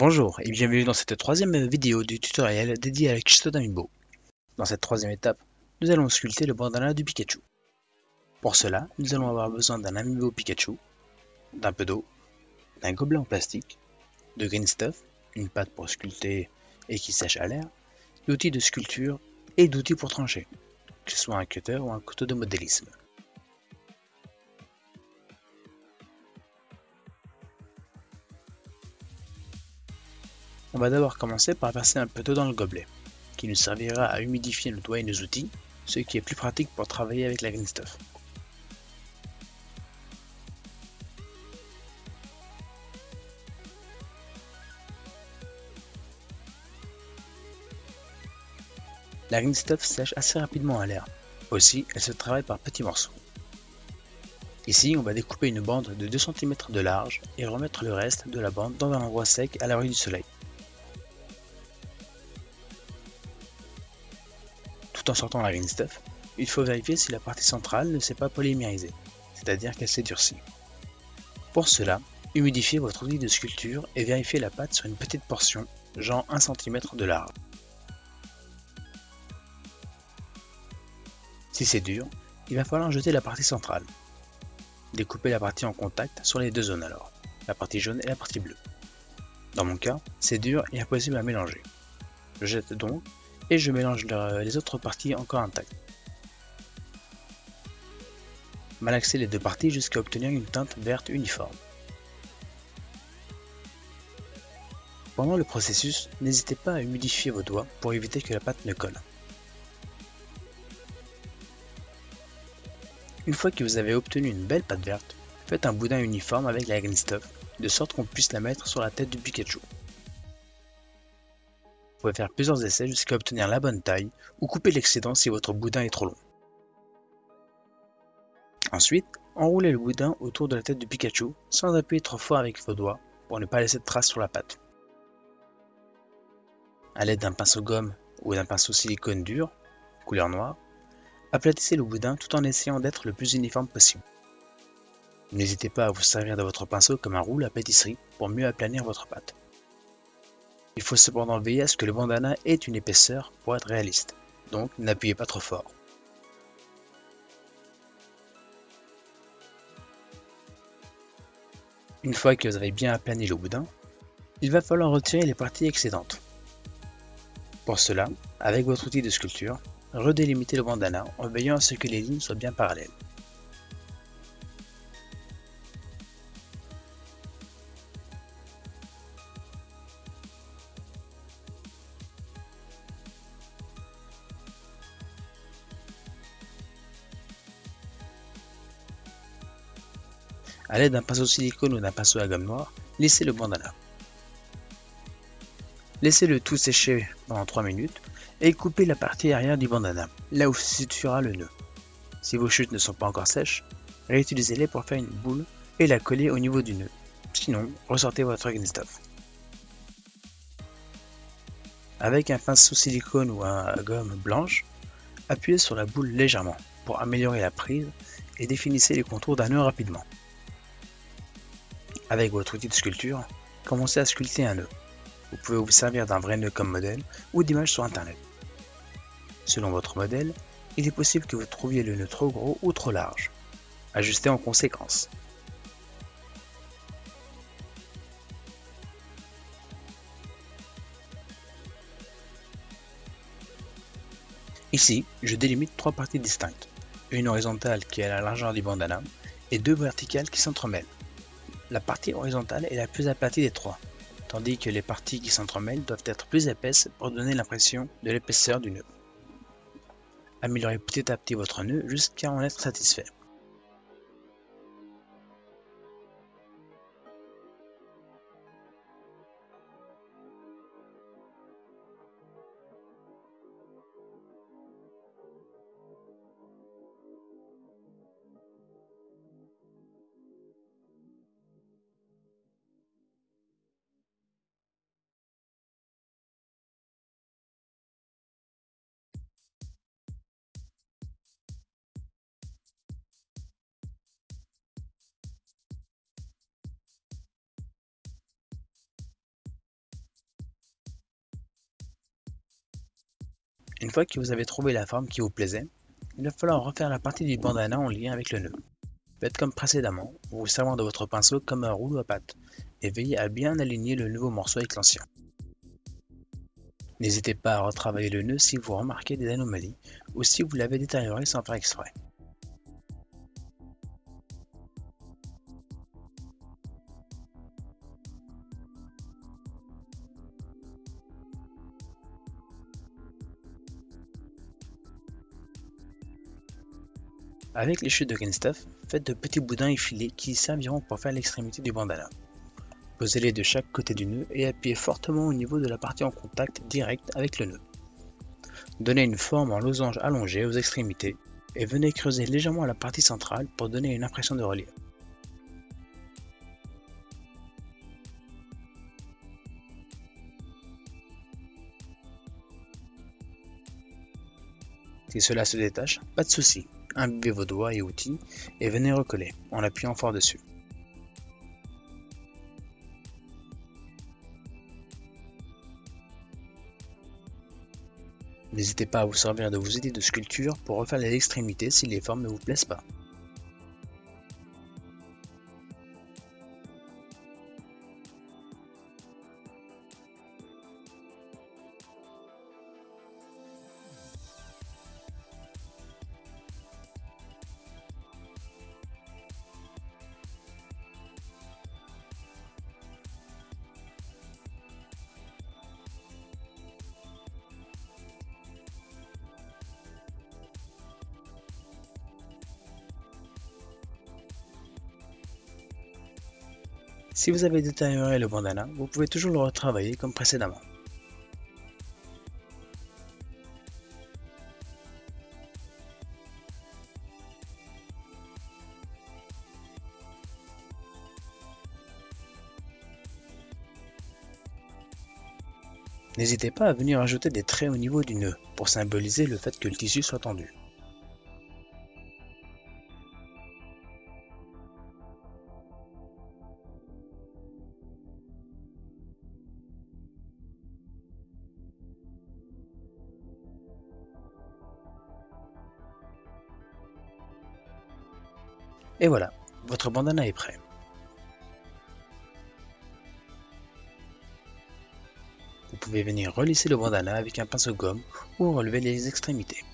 Bonjour et bienvenue dans cette troisième vidéo du tutoriel dédié à la Kisto d'Amiibo. Dans cette troisième étape, nous allons sculpter le bandana du Pikachu. Pour cela, nous allons avoir besoin d'un Amiibo Pikachu, d'un peu d'eau, d'un gobelet en plastique, de green stuff, une pâte pour sculpter et qui sèche à l'air, d'outils de sculpture et d'outils pour trancher, que ce soit un cutter ou un couteau de modélisme. On va d'abord commencer par verser un peu d'eau dans le gobelet, qui nous servira à humidifier nos doigts et nos outils, ce qui est plus pratique pour travailler avec la green stuff. La green stuff sèche assez rapidement à l'air. Aussi, elle se travaille par petits morceaux. Ici, on va découper une bande de 2 cm de large et remettre le reste de la bande dans un endroit sec à l'abri du soleil. En sortant la green stuff, il faut vérifier si la partie centrale ne s'est pas polymériser, c'est-à-dire qu'elle s'est durcie. Pour cela, humidifiez votre outil de sculpture et vérifiez la pâte sur une petite portion, genre 1 cm de large. Si c'est dur, il va falloir jeter la partie centrale. Découpez la partie en contact sur les deux zones alors, la partie jaune et la partie bleue. Dans mon cas, c'est dur et impossible à mélanger. Je jette donc et je mélange les autres parties encore intactes. Malaxer les deux parties jusqu'à obtenir une teinte verte uniforme. Pendant le processus, n'hésitez pas à humidifier vos doigts pour éviter que la pâte ne colle. Une fois que vous avez obtenu une belle pâte verte, faites un boudin uniforme avec la green stuff, de sorte qu'on puisse la mettre sur la tête du Pikachu. Vous pouvez faire plusieurs essais jusqu'à obtenir la bonne taille ou couper l'excédent si votre boudin est trop long. Ensuite, enroulez le boudin autour de la tête du Pikachu sans appuyer trop fort avec vos doigts pour ne pas laisser de traces sur la pâte. A l'aide d'un pinceau gomme ou d'un pinceau silicone dur, couleur noire, aplatissez le boudin tout en essayant d'être le plus uniforme possible. N'hésitez pas à vous servir de votre pinceau comme un roule à pâtisserie pour mieux aplanir votre pâte. Il faut cependant veiller à ce que le bandana ait une épaisseur pour être réaliste, donc n'appuyez pas trop fort. Une fois que vous avez bien aplani le boudin, il va falloir retirer les parties excédentes. Pour cela, avec votre outil de sculpture, redélimitez le bandana en veillant à ce que les lignes soient bien parallèles. A l'aide d'un pinceau silicone ou d'un pinceau à gomme noire, lissez le bandana. Laissez le tout sécher pendant 3 minutes et coupez la partie arrière du bandana, là où se situera le nœud. Si vos chutes ne sont pas encore sèches, réutilisez-les pour faire une boule et la coller au niveau du nœud. Sinon, ressortez votre green stuff. Avec un pinceau silicone ou un gomme blanche, appuyez sur la boule légèrement pour améliorer la prise et définissez les contours d'un nœud rapidement. Avec votre outil de sculpture, commencez à sculpter un nœud. Vous pouvez vous servir d'un vrai nœud comme modèle ou d'images sur internet. Selon votre modèle, il est possible que vous trouviez le nœud trop gros ou trop large. Ajustez en conséquence. Ici, je délimite trois parties distinctes. Une horizontale qui est à la largeur du bandana et deux verticales qui s'entremêlent. La partie horizontale est la plus aplatie des trois, tandis que les parties qui s'entremêlent doivent être plus épaisses pour donner l'impression de l'épaisseur du nœud. Améliorez petit à petit votre nœud jusqu'à en être satisfait. Une fois que vous avez trouvé la forme qui vous plaisait, il va falloir refaire la partie du bandana en lien avec le nœud. Faites comme précédemment, en vous servant de votre pinceau comme un rouleau à pâte, et veillez à bien aligner le nouveau morceau avec l'ancien. N'hésitez pas à retravailler le nœud si vous remarquez des anomalies ou si vous l'avez détérioré sans faire exprès. Avec les chutes de Kenstuff, faites de petits boudins effilés qui serviront pour faire l'extrémité du bandana. Posez-les de chaque côté du nœud et appuyez fortement au niveau de la partie en contact direct avec le nœud. Donnez une forme en losange allongé aux extrémités et venez creuser légèrement la partie centrale pour donner une impression de relief. Si cela se détache, pas de souci, imbibez vos doigts et outils et venez recoller en appuyant fort dessus. N'hésitez pas à vous servir de vos idées de sculpture pour refaire les extrémités si les formes ne vous plaisent pas. Si vous avez détérioré le bandana, vous pouvez toujours le retravailler comme précédemment. N'hésitez pas à venir ajouter des traits au niveau du nœud pour symboliser le fait que le tissu soit tendu. Et voilà, votre bandana est prêt. Vous pouvez venir relisser le bandana avec un pinceau gomme ou relever les extrémités.